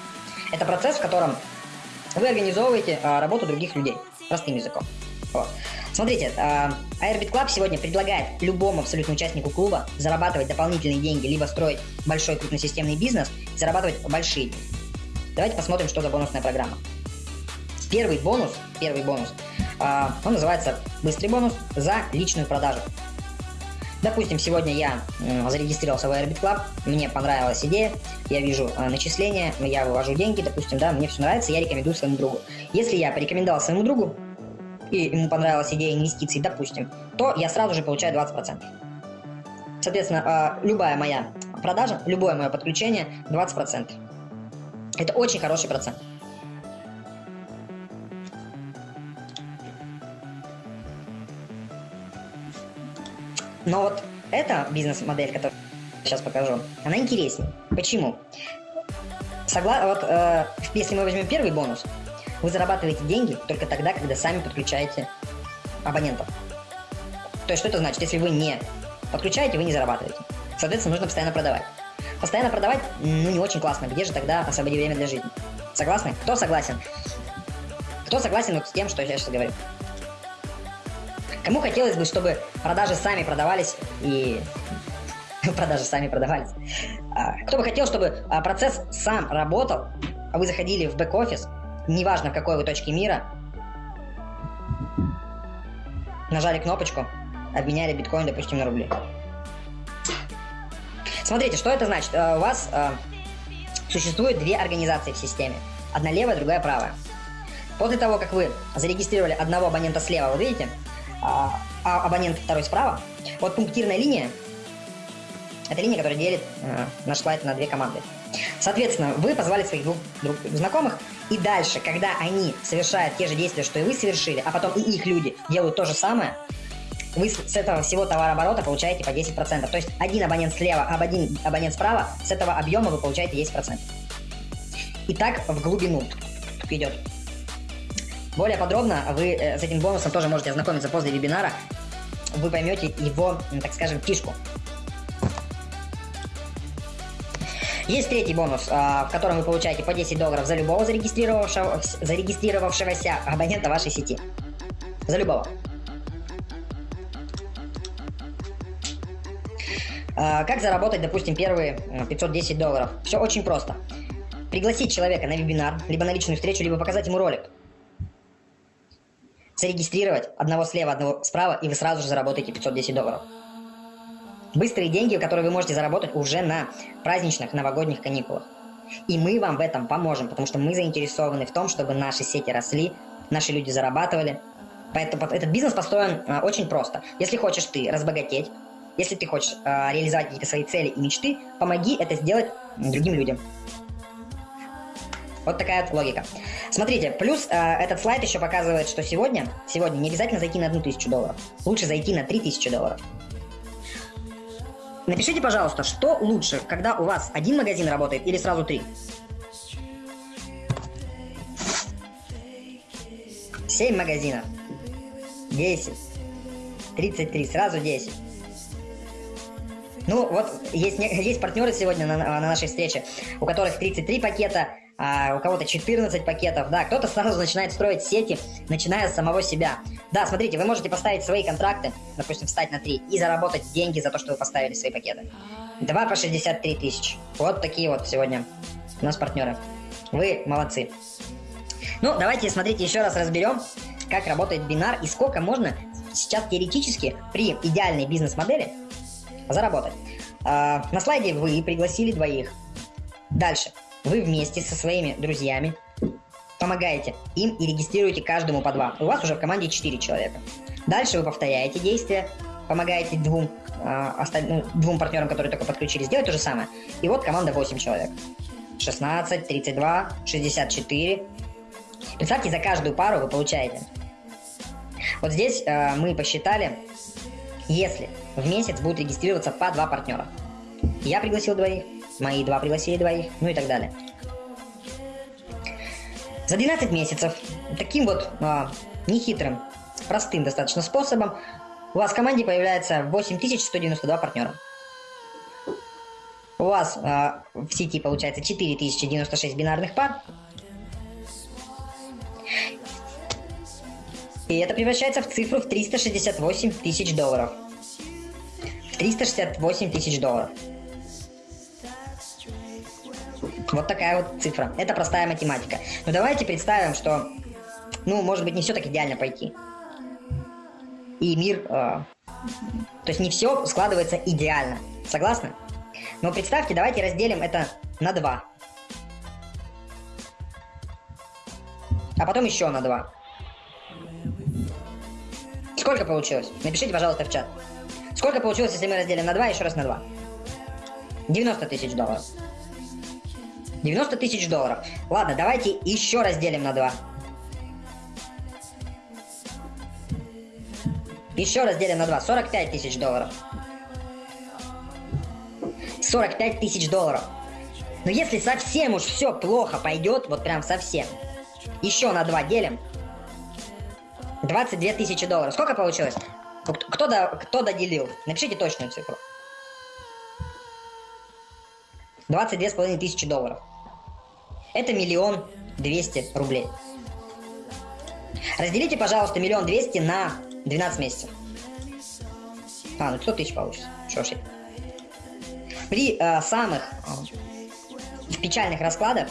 Это процесс, в котором вы организовываете а, работу других людей, простым языком. Вот. Смотрите, э, Airbit Club сегодня предлагает любому абсолютно участнику клуба зарабатывать дополнительные деньги, либо строить большой крупносистемный бизнес, зарабатывать большие деньги. Давайте посмотрим, что за бонусная программа. Первый бонус, первый бонус, э, он называется быстрый бонус за личную продажу. Допустим, сегодня я зарегистрировался в Airbit Club, мне понравилась идея, я вижу э, начисления, я вывожу деньги, допустим, да, мне все нравится, я рекомендую своему другу. Если я порекомендовал своему другу, и ему понравилась идея инвестиций, допустим, то я сразу же получаю 20%. Соответственно, а, любая моя продажа, любое мое подключение 20%. Это очень хороший процент. Но вот эта бизнес-модель, которую я сейчас покажу, она интереснее. Почему? Согла... Вот, э, если мы возьмем первый бонус, вы зарабатываете деньги только тогда, когда сами подключаете абонентов. То есть что это значит? Если вы не подключаете, вы не зарабатываете. Соответственно, нужно постоянно продавать. Постоянно продавать, ну, не очень классно. Где же тогда освободи время для жизни? Согласны? Кто согласен? Кто согласен вот с тем, что я сейчас говорю? Кому хотелось бы, чтобы продажи сами продавались и... продажи сами продавались. А, кто бы хотел, чтобы а, процесс сам работал, а вы заходили в бэк-офис, неважно в какой вы точке мира, нажали кнопочку, обменяли биткоин, допустим, на рубли. Смотрите, что это значит? Э, у вас э, существует две организации в системе. Одна левая, другая правая. После того, как вы зарегистрировали одного абонента слева, вы видите, а, а абонент второй справа, вот пунктирная линия, это линия, которая делит э, наш слайд на две команды. Соответственно, вы позвали своих двух друг, знакомых, и дальше, когда они совершают те же действия, что и вы совершили, а потом и их люди делают то же самое, вы с этого всего товарооборота получаете по 10%. То есть один абонент слева, об один абонент справа, с этого объема вы получаете 10%. И так в глубину идет. Более подробно вы э, с этим бонусом тоже можете ознакомиться после вебинара. Вы поймете его, так скажем, фишку. Есть третий бонус, а, в котором вы получаете по 10 долларов за любого зарегистрировавшего, зарегистрировавшегося абонента вашей сети. За любого. А, как заработать, допустим, первые 510 долларов? Все очень просто. Пригласить человека на вебинар, либо на личную встречу, либо показать ему ролик. Зарегистрировать одного слева, одного справа, и вы сразу же заработаете 510 долларов. Быстрые деньги, которые вы можете заработать уже на праздничных новогодних каникулах. И мы вам в этом поможем, потому что мы заинтересованы в том, чтобы наши сети росли, наши люди зарабатывали. Поэтому этот бизнес построен а, очень просто. Если хочешь ты разбогатеть, если ты хочешь э, реализовать какие-то свои цели и мечты, помоги это сделать другим людям. Вот такая вот логика. Смотрите, плюс э, этот слайд еще показывает, что сегодня, сегодня не обязательно зайти на одну тысячу долларов. Лучше зайти на три тысячи долларов. Напишите, пожалуйста, что лучше, когда у вас один магазин работает или сразу три? Семь магазинов. Десять. Тридцать три. Сразу десять. Ну, вот есть, есть партнеры сегодня на, на нашей встрече, у которых 33 пакета, а у кого-то 14 пакетов, да, кто-то сразу начинает строить сети, начиная с самого себя. Да, смотрите, вы можете поставить свои контракты, допустим, встать на 3 и заработать деньги за то, что вы поставили свои пакеты. 2 по 63 тысячи. Вот такие вот сегодня у нас партнеры. Вы молодцы. Ну, давайте, смотрите, еще раз разберем, как работает бинар и сколько можно сейчас теоретически при идеальной бизнес-модели заработать. А, на слайде вы пригласили двоих. Дальше. Вы вместе со своими друзьями помогаете им и регистрируете каждому по два. У вас уже в команде 4 человека. Дальше вы повторяете действия, помогаете двум, э, осталь... ну, двум партнерам, которые только подключились, сделать то же самое. И вот команда 8 человек. 16, 32, 64. Представьте, за каждую пару вы получаете. Вот здесь э, мы посчитали, если в месяц будет регистрироваться по два партнера. Я пригласил двоих, мои два пригласили двоих, ну и так далее. За 12 месяцев таким вот а, нехитрым, простым достаточно способом у вас в команде появляется 8192 партнера. У вас а, в сети получается 4096 бинарных пар. И это превращается в цифру в 368 тысяч долларов. 368 тысяч долларов. Вот такая вот цифра. Это простая математика. Но давайте представим, что, ну, может быть, не все так идеально пойти. И мир... Э, то есть не все складывается идеально. Согласны? Но представьте, давайте разделим это на 2. А потом еще на 2. Сколько получилось? Напишите, пожалуйста, в чат. Сколько получилось, если мы разделим на 2, еще раз на 2? 90 тысяч долларов. 90 тысяч долларов. Ладно, давайте еще разделим на 2. Еще разделим на 2. 45 тысяч долларов. 45 тысяч долларов. Но если совсем уж все плохо пойдет, вот прям совсем, еще на 2 делим. 22 тысячи долларов. Сколько получилось? Кто, до, кто доделил? Напишите точную цифру. 22,5 тысячи долларов. Это миллион двести рублей. Разделите, пожалуйста, миллион двести на 12 месяцев. А, ну 100 тысяч получится. Что ж. При э, самых э, печальных раскладах,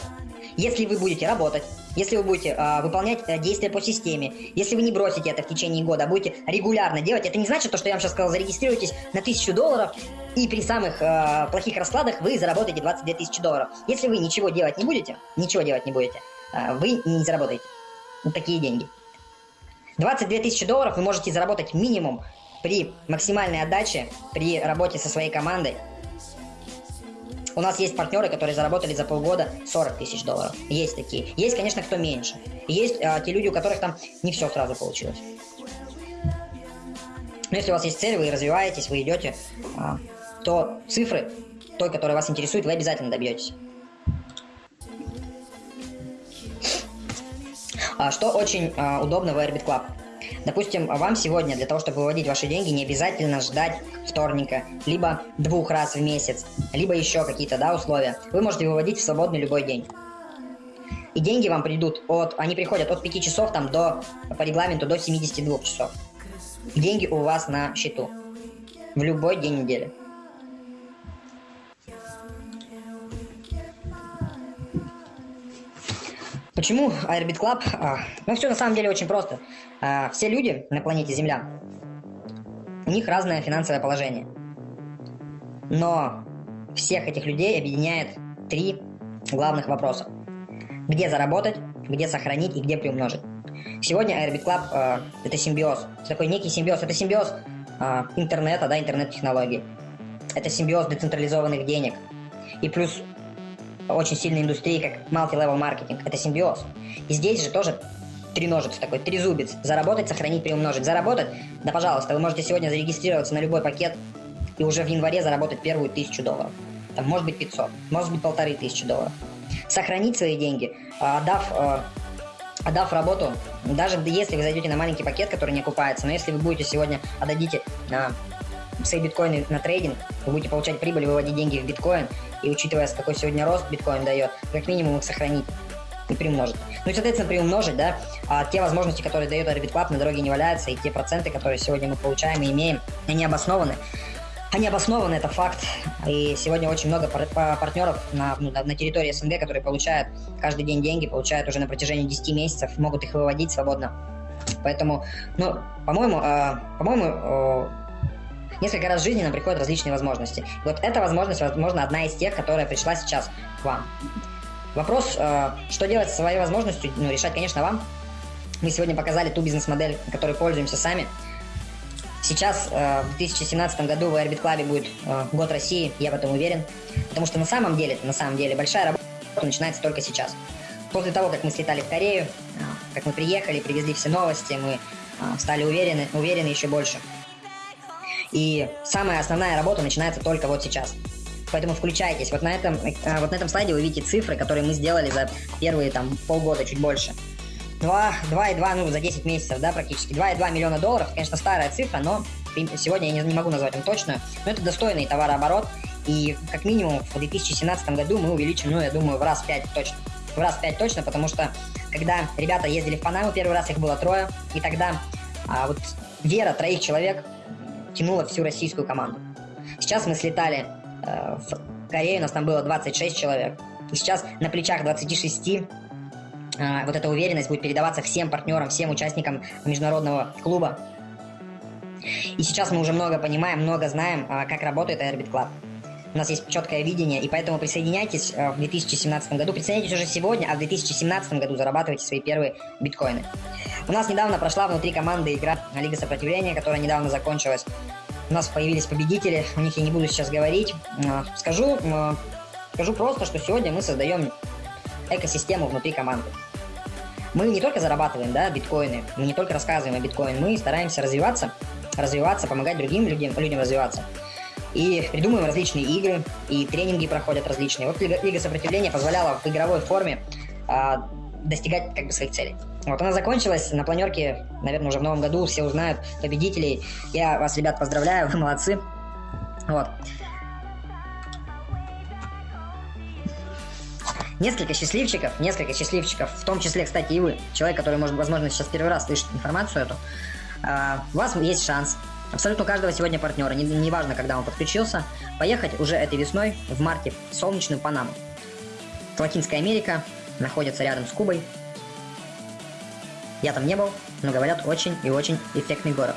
если вы будете работать, если вы будете э, выполнять э, действия по системе, если вы не бросите это в течение года, а будете регулярно делать, это не значит то, что я вам сейчас сказал, зарегистрируйтесь на 1000 долларов, и при самых э, плохих раскладах вы заработаете 22 тысячи долларов. Если вы ничего делать не будете, ничего делать не будете, э, вы не заработаете такие деньги. 22 тысячи долларов вы можете заработать минимум при максимальной отдаче, при работе со своей командой. У нас есть партнеры, которые заработали за полгода 40 тысяч долларов. Есть такие. Есть, конечно, кто меньше. Есть а, те люди, у которых там не все сразу получилось. Но если у вас есть цель, вы развиваетесь, вы идете, а, то цифры, той, которая вас интересует, вы обязательно добьетесь. А, что очень а, удобно в Airbit Club. Допустим, вам сегодня для того, чтобы выводить ваши деньги, не обязательно ждать вторника, либо двух раз в месяц, либо еще какие-то да, условия. Вы можете выводить в свободный любой день. И деньги вам придут от, они приходят от 5 часов там до, по регламенту до 72 часов. Деньги у вас на счету. В любой день недели. Почему Airbit Club? А, ну, все на самом деле очень просто. А, все люди на планете Земля, у них разное финансовое положение. Но всех этих людей объединяет три главных вопроса. Где заработать, где сохранить и где приумножить. Сегодня Airbit Club э, это симбиоз. Такой некий симбиоз. Это симбиоз э, интернета, да, интернет-технологий. Это симбиоз децентрализованных денег. И плюс очень сильной индустрии, как multi-level маркетинг. Это симбиоз. И здесь же тоже треножец такой, трезубец. Заработать, сохранить, приумножить. Заработать, да пожалуйста, вы можете сегодня зарегистрироваться на любой пакет и уже в январе заработать первую тысячу долларов. Там может быть 500, может быть полторы тысячи долларов. Сохранить свои деньги, а, отдав, а, отдав работу, даже если вы зайдете на маленький пакет, который не окупается, но если вы будете сегодня отдадите свои биткоины на трейдинг, вы будете получать прибыль, выводить деньги в биткоин, и учитывая, какой сегодня рост биткоин дает, как минимум их сохранить и приумножить. Ну и, соответственно, приумножить, да, а те возможности, которые дает Orbit Club, на дороге не валяются, и те проценты, которые сегодня мы получаем и имеем, они обоснованы. Они обоснованы, это факт. И сегодня очень много пар партнеров на, ну, на территории СНГ, которые получают каждый день деньги, получают уже на протяжении 10 месяцев, могут их выводить свободно. Поэтому, ну, по-моему, э, по-моему, э, несколько раз в жизни нам приходят различные возможности. Вот эта возможность, возможно, одна из тех, которая пришла сейчас к вам. Вопрос, э, что делать со своей возможностью, ну, решать, конечно, вам. Мы сегодня показали ту бизнес-модель, которой пользуемся сами. Сейчас, э, в 2017 году, в Airbit Club будет э, год России, я в этом уверен. Потому что на самом деле, на самом деле, большая работа начинается только сейчас. После того, как мы слетали в Корею, как мы приехали, привезли все новости, мы стали уверены, уверены еще больше. И самая основная работа начинается только вот сейчас. Поэтому включайтесь. Вот на этом, э, вот на этом слайде вы видите цифры, которые мы сделали за первые там полгода, чуть больше. 2, 2,2, ну, за 10 месяцев, да, практически. 2,2 миллиона долларов, конечно, старая цифра, но сегодня я не, не могу назвать им точную, но это достойный товарооборот, и как минимум в 2017 году мы увеличим, ну, я думаю, в раз 5 точно. В раз 5 точно, потому что когда ребята ездили в Панаму первый раз, их было трое, и тогда а, вот вера троих человек тянула всю российскую команду. Сейчас мы слетали э, в Корею, у нас там было 26 человек. И сейчас на плечах 26 э, вот эта уверенность будет передаваться всем партнерам, всем участникам международного клуба. И сейчас мы уже много понимаем, много знаем, э, как работает Airbit Club. У нас есть четкое видение, и поэтому присоединяйтесь э, в 2017 году. Присоединяйтесь уже сегодня, а в 2017 году зарабатывайте свои первые биткоины. У нас недавно прошла внутри команды игра Лига Сопротивления, которая недавно закончилась. У нас появились победители, о них я не буду сейчас говорить. Э, скажу, э, скажу просто, что сегодня мы создаем экосистему внутри команды. Мы не только зарабатываем да, биткоины, мы не только рассказываем о биткоине, мы стараемся развиваться, развиваться, помогать другим людям, людям развиваться. И придумываем различные игры, и тренинги проходят различные. Вот Лига, Лига Сопротивления позволяла в игровой форме а, достигать как бы своих целей. Вот она закончилась на планерке, наверное, уже в новом году, все узнают победителей. Я вас, ребят, поздравляю, вы молодцы. Вот. Несколько счастливчиков, несколько счастливчиков, в том числе, кстати, и вы, человек, который, может, возможно, сейчас первый раз слышит информацию эту, э, у вас есть шанс Абсолютно каждого сегодня партнера, неважно, не, важно, когда он подключился, поехать уже этой весной в марте в солнечную Панаму. Латинская Америка находится рядом с Кубой. Я там не был, но говорят, очень и очень эффектный город.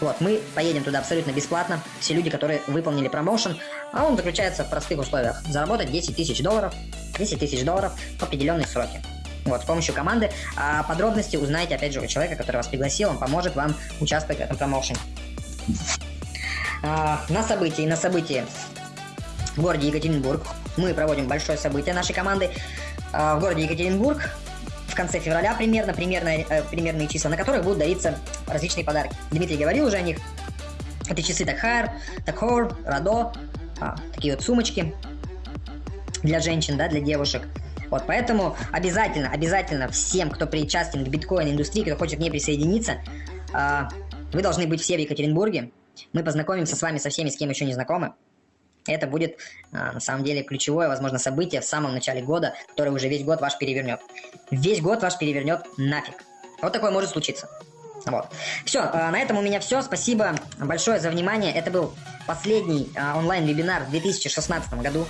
Вот, мы поедем туда абсолютно бесплатно. Все люди, которые выполнили промоушен, а он заключается в простых условиях. Заработать 10 тысяч долларов, 10 тысяч долларов в определенные сроки. Вот, с помощью команды. А подробности узнаете, опять же, у человека, который вас пригласил. Он поможет вам участвовать в этом промоушене. А, на событии, на событии в городе Екатеринбург мы проводим большое событие нашей команды. А, в городе Екатеринбург в конце февраля примерно, примерно э, примерные числа, на которых будут дариться различные подарки. Дмитрий говорил уже о них. Это часы Такхайр, Такхор, Радо, а, такие вот сумочки для женщин, да, для девушек. Вот, поэтому обязательно, обязательно всем, кто причастен к биткоин-индустрии, кто хочет к ней присоединиться, вы должны быть все в Екатеринбурге. Мы познакомимся с вами со всеми, с кем еще не знакомы. Это будет, а, на самом деле, ключевое, возможно, событие в самом начале года, которое уже весь год ваш перевернет. Весь год ваш перевернет нафиг. Вот такое может случиться. Вот. Все, а, на этом у меня все. Спасибо большое за внимание. Это был последний а, онлайн-вебинар в 2016 году.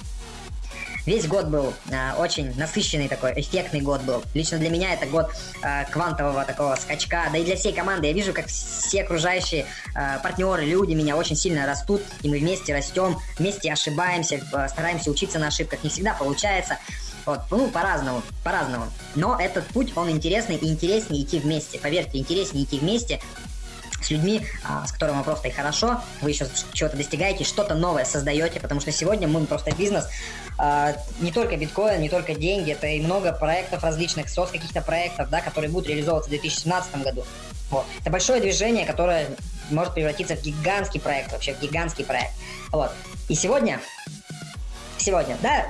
Весь год был э, очень насыщенный такой, эффектный год был. Лично для меня это год э, квантового такого скачка, да и для всей команды. Я вижу, как все окружающие э, партнеры, люди меня очень сильно растут, и мы вместе растем, вместе ошибаемся, э, стараемся учиться на ошибках. Не всегда получается. Вот, ну, по-разному, по-разному. Но этот путь, он интересный и интереснее идти вместе. Поверьте, интереснее идти вместе, людьми, а, с которыми просто и хорошо, вы еще чего-то достигаете, что-то новое создаете, потому что сегодня мы просто бизнес, а, не только биткоин, не только деньги, это и много проектов различных, сос каких-то проектов, да, которые будут реализовываться в 2017 году. Вот. Это большое движение, которое может превратиться в гигантский проект, вообще в гигантский проект. Вот. И сегодня, сегодня, да,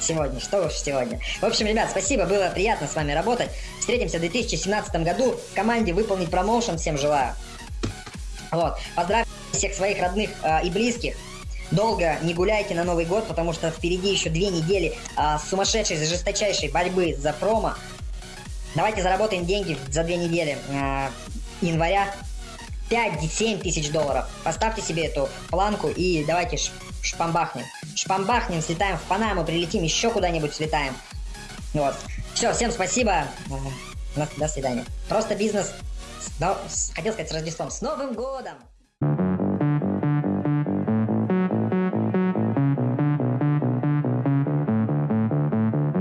сегодня, что уж сегодня. В общем, ребят, спасибо, было приятно с вами работать. Встретимся в 2017 году. В команде выполнить промоушен всем желаю. Вот. Поздравьте всех своих родных э, и близких. Долго не гуляйте на Новый год, потому что впереди еще две недели э, сумасшедшей, жесточайшей борьбы за промо. Давайте заработаем деньги за две недели э, января. 5-7 тысяч долларов. Поставьте себе эту планку и давайте шпамбахнем. Шпамбахнем, слетаем в Панаму, прилетим, еще куда-нибудь слетаем. Вот. Все, всем спасибо. До свидания. Просто бизнес да, хотел сказать с Рождеством, с Новым годом!